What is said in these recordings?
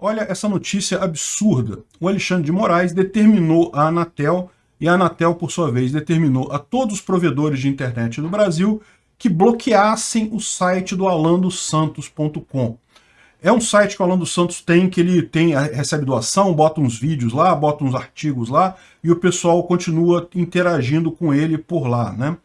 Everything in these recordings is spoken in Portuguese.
Olha essa notícia absurda. O Alexandre de Moraes determinou a Anatel, e a Anatel, por sua vez, determinou a todos os provedores de internet do Brasil que bloqueassem o site do alandosantos.com. É um site que o Alan dos Santos tem, que ele tem, recebe doação, bota uns vídeos lá, bota uns artigos lá, e o pessoal continua interagindo com ele por lá, né?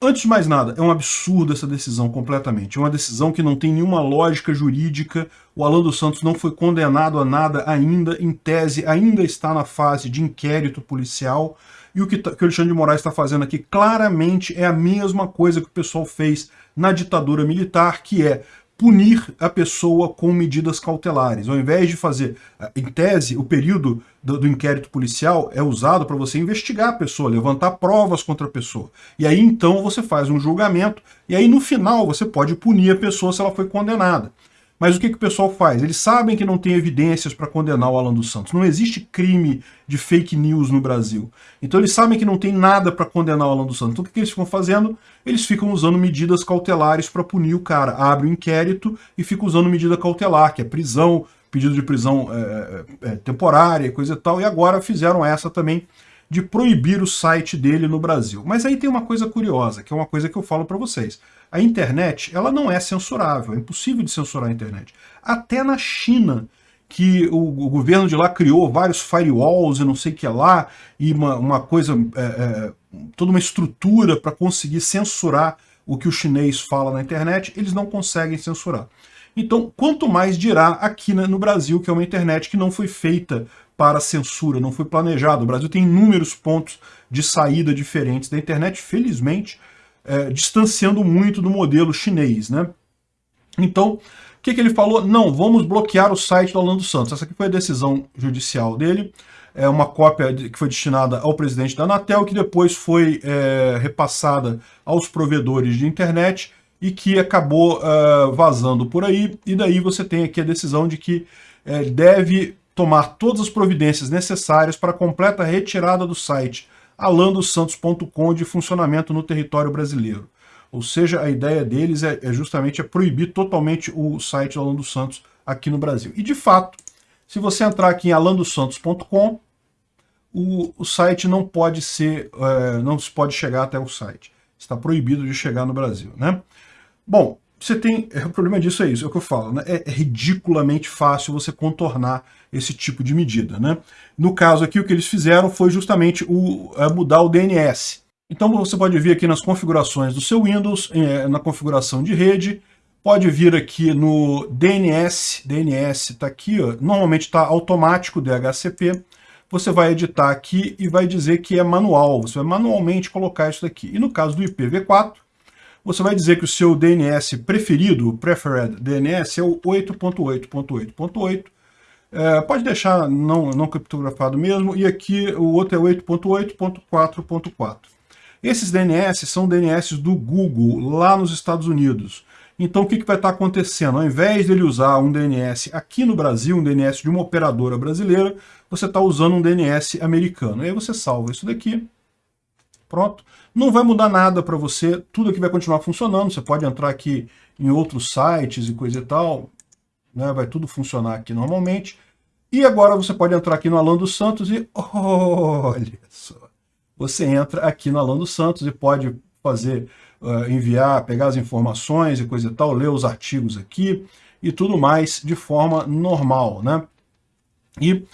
Antes de mais nada, é um absurdo essa decisão completamente. É uma decisão que não tem nenhuma lógica jurídica. O Alan dos Santos não foi condenado a nada ainda, em tese, ainda está na fase de inquérito policial. E o que, tá, que o Alexandre de Moraes está fazendo aqui claramente é a mesma coisa que o pessoal fez na ditadura militar, que é punir a pessoa com medidas cautelares. Ao invés de fazer, em tese, o período do, do inquérito policial é usado para você investigar a pessoa, levantar provas contra a pessoa. E aí então você faz um julgamento, e aí no final você pode punir a pessoa se ela foi condenada. Mas o que, que o pessoal faz? Eles sabem que não tem evidências para condenar o Alan dos Santos. Não existe crime de fake news no Brasil. Então eles sabem que não tem nada para condenar o Alan dos Santos. Então o que, que eles ficam fazendo? Eles ficam usando medidas cautelares para punir o cara. Abre o um inquérito e fica usando medida cautelar, que é prisão, pedido de prisão é, é, temporária, coisa e tal. E agora fizeram essa também de proibir o site dele no Brasil. Mas aí tem uma coisa curiosa, que é uma coisa que eu falo para vocês. A internet, ela não é censurável, é impossível de censurar a internet. Até na China, que o, o governo de lá criou vários firewalls e não sei o que lá, e uma, uma coisa, é, é, toda uma estrutura para conseguir censurar o que o chinês fala na internet, eles não conseguem censurar. Então, quanto mais dirá aqui no Brasil, que é uma internet que não foi feita para censura, não foi planejado. O Brasil tem inúmeros pontos de saída diferentes da internet, felizmente, é, distanciando muito do modelo chinês. Né? Então, o que, que ele falou? Não, vamos bloquear o site do Orlando Santos. Essa aqui foi a decisão judicial dele, é uma cópia que foi destinada ao presidente da Anatel, que depois foi é, repassada aos provedores de internet e que acabou uh, vazando por aí, e daí você tem aqui a decisão de que é, deve tomar todas as providências necessárias para a completa retirada do site alandosantos.com de funcionamento no território brasileiro. Ou seja, a ideia deles é, é justamente é proibir totalmente o site do Alan Santos aqui no Brasil. E de fato, se você entrar aqui em alandosantos.com, o, o, site não pode ser, é, não se pode chegar até o site. Está proibido de chegar no Brasil, né? Bom, você tem, é, o problema disso é isso, é o que eu falo, né? é, é ridiculamente fácil você contornar esse tipo de medida. Né? No caso aqui, o que eles fizeram foi justamente o, é, mudar o DNS. Então você pode vir aqui nas configurações do seu Windows, é, na configuração de rede, pode vir aqui no DNS, DNS está aqui, ó, normalmente está automático DHCP, você vai editar aqui e vai dizer que é manual, você vai manualmente colocar isso daqui. E no caso do IPv4, você vai dizer que o seu DNS preferido, o preferred DNS, é o 8.8.8.8. É, pode deixar não, não criptografado mesmo, e aqui o outro é 8.8.4.4. Esses DNS são DNS do Google, lá nos Estados Unidos. Então o que, que vai estar acontecendo? Ao invés dele usar um DNS aqui no Brasil, um DNS de uma operadora brasileira, você está usando um DNS americano. E aí você salva isso daqui, pronto. Não vai mudar nada para você, tudo aqui vai continuar funcionando, você pode entrar aqui em outros sites e coisa e tal, né? vai tudo funcionar aqui normalmente. E agora você pode entrar aqui no Alan dos Santos e olha só, você entra aqui no Alan dos Santos e pode fazer, uh, enviar, pegar as informações e coisa e tal, ler os artigos aqui e tudo mais de forma normal, né? E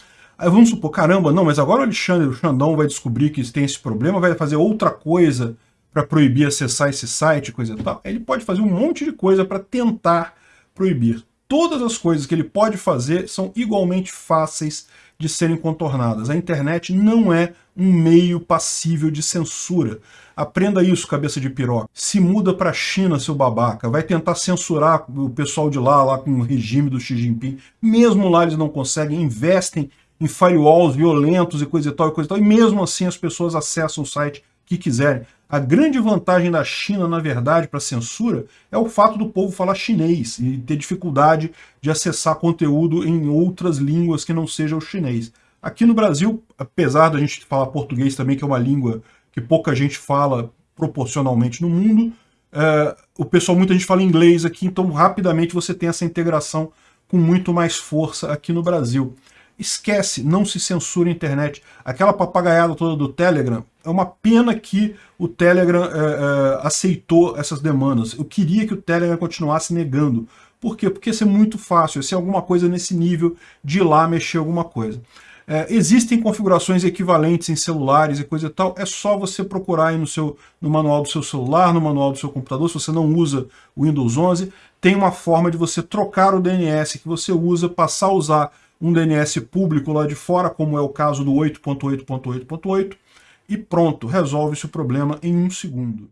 Aí vamos supor, caramba, não, mas agora o Alexandre, o Xandão vai descobrir que tem esse problema, vai fazer outra coisa para proibir acessar esse site, coisa e tal. Ele pode fazer um monte de coisa para tentar proibir. Todas as coisas que ele pode fazer são igualmente fáceis de serem contornadas. A internet não é um meio passível de censura. Aprenda isso, cabeça de piroca. Se muda para a China, seu babaca. Vai tentar censurar o pessoal de lá, lá com o regime do Xi Jinping. Mesmo lá eles não conseguem, investem em firewalls violentos e coisa e tal, e coisa e tal, e mesmo assim as pessoas acessam o site que quiserem. A grande vantagem da China, na verdade, para censura, é o fato do povo falar chinês e ter dificuldade de acessar conteúdo em outras línguas que não seja o chinês. Aqui no Brasil, apesar da gente falar português também, que é uma língua que pouca gente fala proporcionalmente no mundo, é, o pessoal, muita gente fala inglês aqui, então rapidamente você tem essa integração com muito mais força aqui no Brasil. Esquece, não se censura a internet. Aquela papagaiada toda do Telegram, é uma pena que o Telegram é, é, aceitou essas demandas. Eu queria que o Telegram continuasse negando. Por quê? Porque ia ser muito fácil, ia ser alguma coisa nesse nível de ir lá mexer alguma coisa. É, existem configurações equivalentes em celulares e coisa e tal, é só você procurar aí no, seu, no manual do seu celular, no manual do seu computador, se você não usa o Windows 11, tem uma forma de você trocar o DNS que você usa, passar a usar um DNS público lá de fora, como é o caso do 8.8.8.8, e pronto, resolve-se o problema em um segundo.